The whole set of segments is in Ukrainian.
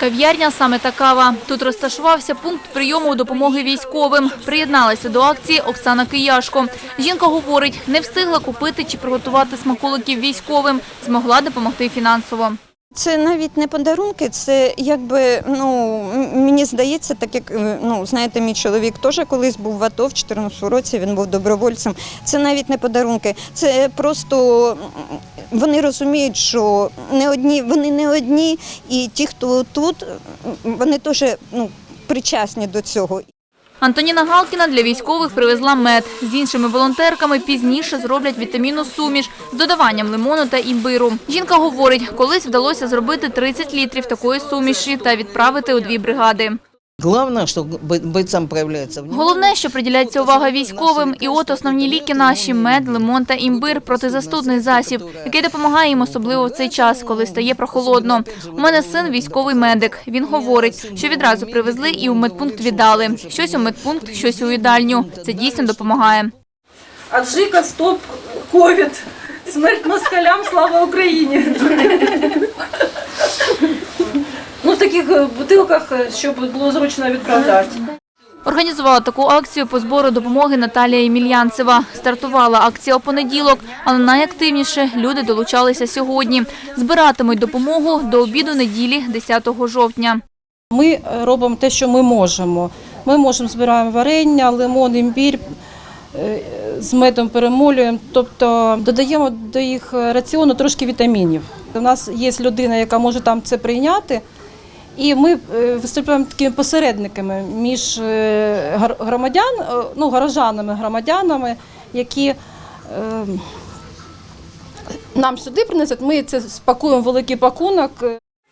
Кав'ярня саме та кава. Тут розташувався пункт прийому допомоги військовим. Приєдналася до акції Оксана Кияшко. Жінка говорить, не встигла купити чи приготувати смаколиків військовим. Змогла допомогти фінансово. Це навіть не подарунки, це якби ну мені здається, так як е, ну знаєте, мій чоловік теж колись був в АТО в 14 році. Він був добровольцем. Це навіть не подарунки, це просто вони розуміють, що не одні, вони не одні, і ті, хто тут, вони теж ну причасні до цього. Антоніна Галкіна для військових привезла мед. З іншими волонтерками пізніше зроблять вітамінну суміш з додаванням лимону та імбиру. Жінка говорить, колись вдалося зробити 30 літрів такої суміші та відправити у дві бригади. Главное, что бо- бойцам проявляется. Головне, що приділяється увага військовим. І от основні ліки наші – мед, лимон та імбир – протизастудний засіб, який допомагає їм особливо в цей час, коли стає прохолодно. У мене син військовий медик. Він говорить, що відразу привезли і у медпункт віддали. Щось у медпункт, щось у їдальню. Це дійсно допомагає. Аджика, стоп, ковід. Смерть москалям, слава Україні. Таких е, бутилках, е, щоб було зручно відправляти. Організувала таку акцію по збору допомоги Наталія Ємельянцева. Стартувала акція у понеділок, але найактивніше люди долучалися сьогодні. Збиратимуть допомогу до обіду неділі 10 жовтня. Ми е, робимо те, що ми можемо. Ми можемо збираємо варення, лимон, імбір, з медом перемолюємо, тобто додаємо до їх раціону трошки вітамінів. У нас є людина, яка може там це прийняти. І ми е, виступаємо такими посередниками між е, громадян, е, ну, горожанами, громадянами, які нам сюди принесуть. Ми це спакуємо великий пакунок.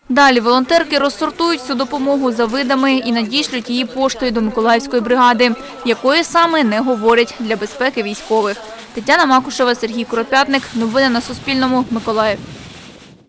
Далі волонтерки розсортують всю допомогу за видами і надішлють її поштою до Миколаївської бригади, якої саме не говорять для безпеки військових. Тетяна Макушева, Сергій Куропятник. Новини на Суспільному. Миколаїв.